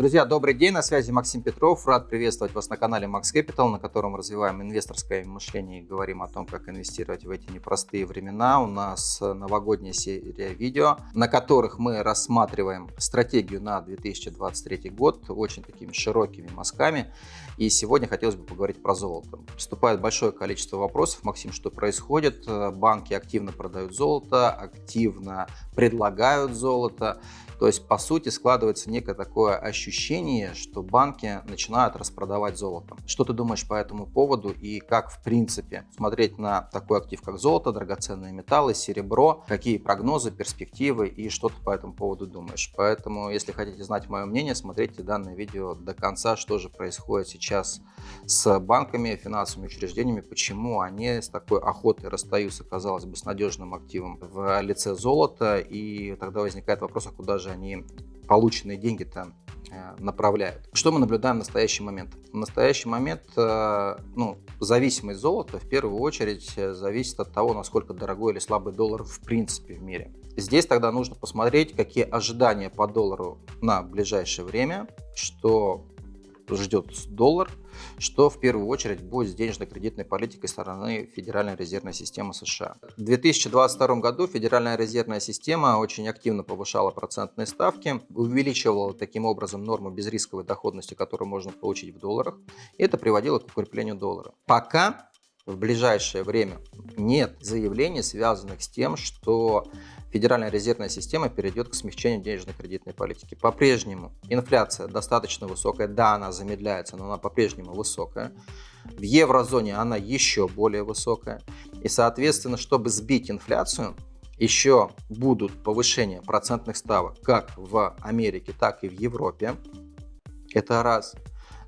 Друзья, добрый день, на связи Максим Петров. Рад приветствовать вас на канале Max Capital, на котором развиваем инвесторское мышление и говорим о том, как инвестировать в эти непростые времена. У нас новогодняя серия видео, на которых мы рассматриваем стратегию на 2023 год очень такими широкими мазками. И сегодня хотелось бы поговорить про золото. Поступает большое количество вопросов. Максим, что происходит? Банки активно продают золото, активно предлагают золото. То есть, по сути, складывается некое такое ощущение, что банки начинают распродавать золото. Что ты думаешь по этому поводу и как, в принципе, смотреть на такой актив, как золото, драгоценные металлы, серебро, какие прогнозы, перспективы и что ты по этому поводу думаешь. Поэтому, если хотите знать мое мнение, смотрите данное видео до конца, что же происходит сейчас с банками, финансовыми учреждениями, почему они с такой охотой расстаются, казалось бы, с надежным активом в лице золота, и тогда возникает вопрос, а куда же они полученные деньги-то э, направляют. Что мы наблюдаем в настоящий момент? В настоящий момент э, ну, зависимость золота в первую очередь э, зависит от того, насколько дорогой или слабый доллар в принципе в мире. Здесь тогда нужно посмотреть, какие ожидания по доллару на ближайшее время, что ждет доллар, что в первую очередь будет с денежно-кредитной политикой стороны Федеральной резервной системы США. В 2022 году Федеральная резервная система очень активно повышала процентные ставки, увеличивала таким образом норму безрисковой доходности, которую можно получить в долларах, это приводило к укреплению доллара. Пока в ближайшее время нет заявлений, связанных с тем, что Федеральная резервная система перейдет к смягчению денежно-кредитной политики. По-прежнему инфляция достаточно высокая, да, она замедляется, но она по-прежнему высокая. В еврозоне она еще более высокая. И, соответственно, чтобы сбить инфляцию, еще будут повышения процентных ставок как в Америке, так и в Европе. Это раз.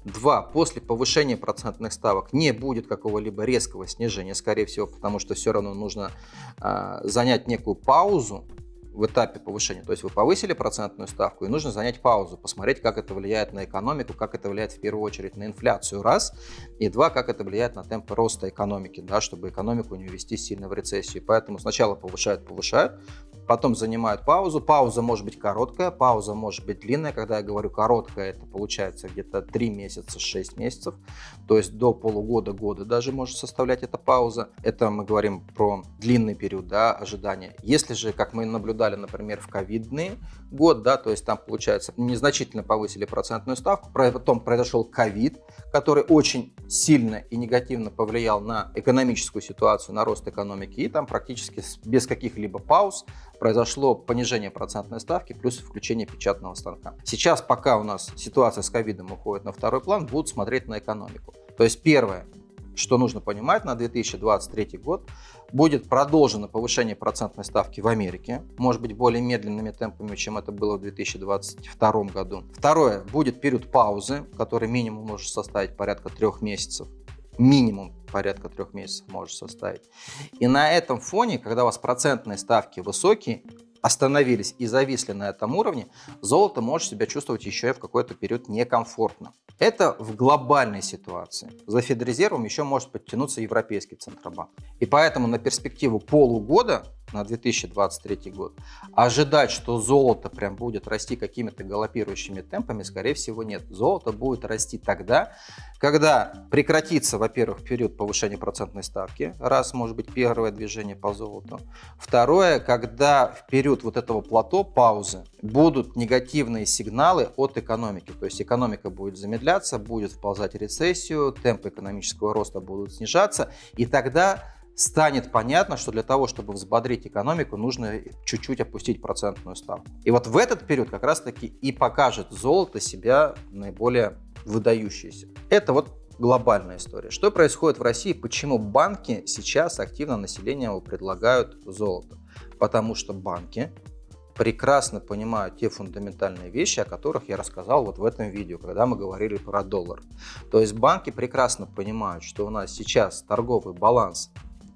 Два, после повышения процентных ставок не будет какого-либо резкого снижения, скорее всего, потому что все равно нужно э, занять некую паузу в этапе повышения. То есть вы повысили процентную ставку, и нужно занять паузу, посмотреть, как это влияет на экономику, как это влияет в первую очередь на инфляцию, раз, и два, как это влияет на темпы роста экономики, да, чтобы экономику не ввести сильно в рецессию. Поэтому сначала повышают, повышают, потом занимают паузу. Пауза может быть короткая, пауза может быть длинная. Когда я говорю короткая, это получается где-то 3 месяца, 6 месяцев. То есть до полугода, года даже может составлять эта пауза. Это мы говорим про длинный период да, ожидания. Если же, как мы наблюдали, например, в ковидный год, да, то есть там, получается, незначительно повысили процентную ставку, потом произошел ковид, который очень сильно и негативно повлиял на экономическую ситуацию, на рост экономики, и там практически без каких-либо пауз произошло понижение процентной ставки плюс включение печатного станка. Сейчас, пока у нас ситуация с ковидом уходит на второй план, будут смотреть на экономику. То есть первое, что нужно понимать, на 2023 год будет продолжено повышение процентной ставки в Америке, может быть более медленными темпами, чем это было в 2022 году. Второе, будет период паузы, который минимум может составить порядка трех месяцев минимум порядка трех месяцев может составить. И на этом фоне, когда у вас процентные ставки высокие, остановились и зависли на этом уровне, золото может себя чувствовать еще и в какой-то период некомфортно. Это в глобальной ситуации. За Федрезервом еще может подтянуться Европейский Центробанк. И поэтому на перспективу полугода на 2023 год, ожидать, что золото прям будет расти какими-то галопирующими темпами, скорее всего, нет. Золото будет расти тогда, когда прекратится, во-первых, период повышения процентной ставки, раз, может быть, первое движение по золоту. Второе, когда в период вот этого плато, паузы, будут негативные сигналы от экономики. То есть экономика будет замедляться, будет вползать в рецессию, темпы экономического роста будут снижаться, и тогда станет понятно, что для того, чтобы взбодрить экономику, нужно чуть-чуть опустить процентную ставку. И вот в этот период как раз-таки и покажет золото себя наиболее выдающееся. Это вот глобальная история. Что происходит в России? Почему банки сейчас активно населению предлагают золото? Потому что банки прекрасно понимают те фундаментальные вещи, о которых я рассказал вот в этом видео, когда мы говорили про доллар. То есть банки прекрасно понимают, что у нас сейчас торговый баланс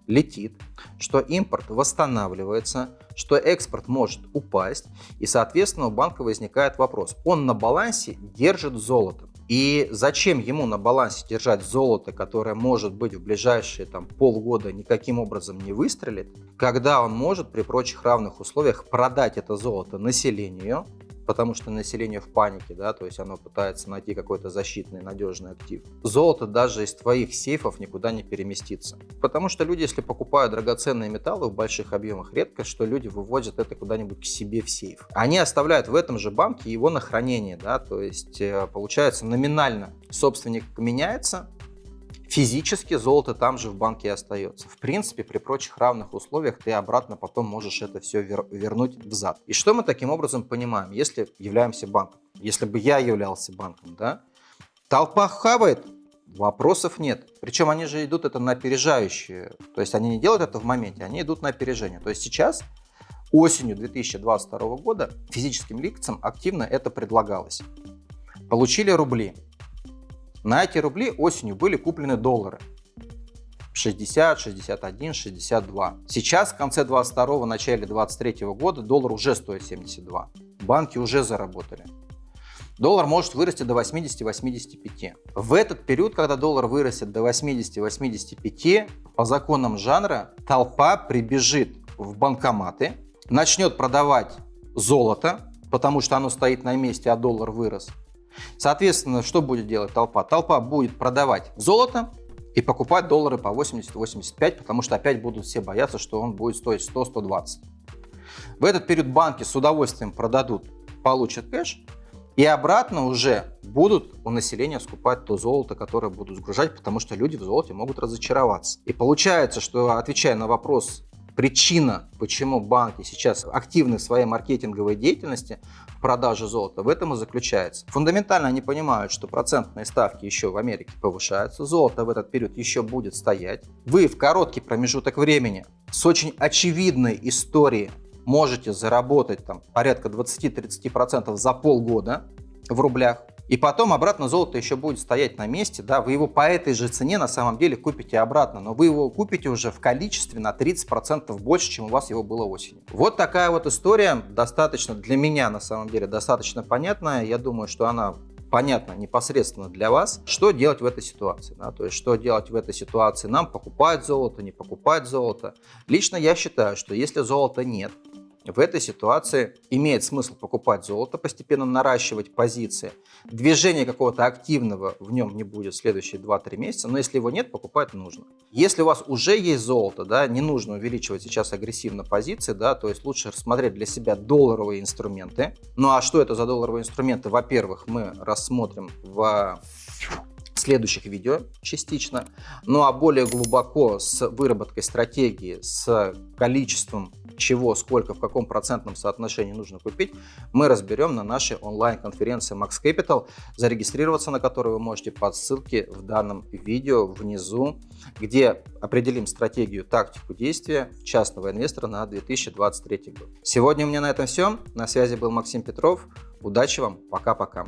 летит, что импорт восстанавливается, что экспорт может упасть, и, соответственно, у банка возникает вопрос. Он на балансе держит золото. И зачем ему на балансе держать золото, которое может быть в ближайшие там, полгода никаким образом не выстрелит, когда он может при прочих равных условиях продать это золото населению, потому что население в панике, да, то есть оно пытается найти какой-то защитный, надежный актив. Золото даже из твоих сейфов никуда не переместится. Потому что люди, если покупают драгоценные металлы в больших объемах, редко что люди выводят это куда-нибудь к себе в сейф. Они оставляют в этом же банке его на хранение, да, то есть э, получается номинально собственник меняется, Физически золото там же в банке остается. В принципе, при прочих равных условиях ты обратно потом можешь это все вер вернуть взад. И что мы таким образом понимаем, если являемся банком? Если бы я являлся банком, да? Толпа хавает, вопросов нет. Причем они же идут это на опережающие. То есть они не делают это в моменте, они идут на опережение. То есть сейчас осенью 2022 года физическим лицам активно это предлагалось. Получили рубли, на эти рубли осенью были куплены доллары. 60, 61, 62. Сейчас, в конце 22 начале 23 года, доллар уже стоит 72. Банки уже заработали. Доллар может вырасти до 80-85. В этот период, когда доллар вырастет до 80-85, по законам жанра толпа прибежит в банкоматы, начнет продавать золото, потому что оно стоит на месте, а доллар вырос. Соответственно, что будет делать толпа? Толпа будет продавать золото и покупать доллары по 80-85, потому что опять будут все бояться, что он будет стоить 100-120. В этот период банки с удовольствием продадут, получат кэш, и обратно уже будут у населения скупать то золото, которое будут сгружать, потому что люди в золоте могут разочароваться. И получается, что отвечая на вопрос, причина, почему банки сейчас активны в своей маркетинговой деятельности в продаже золота, в этом и заключается. Фундаментально они понимают, что процентные ставки еще в Америке повышаются, золото в этот период еще будет стоять. Вы в короткий промежуток времени с очень очевидной историей можете заработать там порядка 20-30% за полгода в рублях. И потом обратно золото еще будет стоять на месте, да, вы его по этой же цене на самом деле купите обратно, но вы его купите уже в количестве на 30% больше, чем у вас его было осенью. Вот такая вот история, достаточно для меня на самом деле достаточно понятная, я думаю, что она понятно непосредственно для вас, что делать в этой ситуации. Да? То есть, что делать в этой ситуации нам, покупать золото, не покупать золото. Лично я считаю, что если золота нет, в этой ситуации имеет смысл покупать золото, постепенно наращивать позиции. Движения какого-то активного в нем не будет в следующие 2-3 месяца, но если его нет, покупать нужно. Если у вас уже есть золото, да, не нужно увеличивать сейчас агрессивно позиции, да, то есть лучше рассмотреть для себя долларовые инструменты. Ну а что это за долларовые инструменты? Во-первых, мы рассмотрим в следующих видео частично. Ну а более глубоко с выработкой стратегии, с количеством чего, сколько, в каком процентном соотношении нужно купить, мы разберем на нашей онлайн-конференции Max Capital, зарегистрироваться на которую вы можете по ссылке в данном видео внизу, где определим стратегию, тактику действия частного инвестора на 2023 год. Сегодня у меня на этом все. На связи был Максим Петров. Удачи вам. Пока-пока.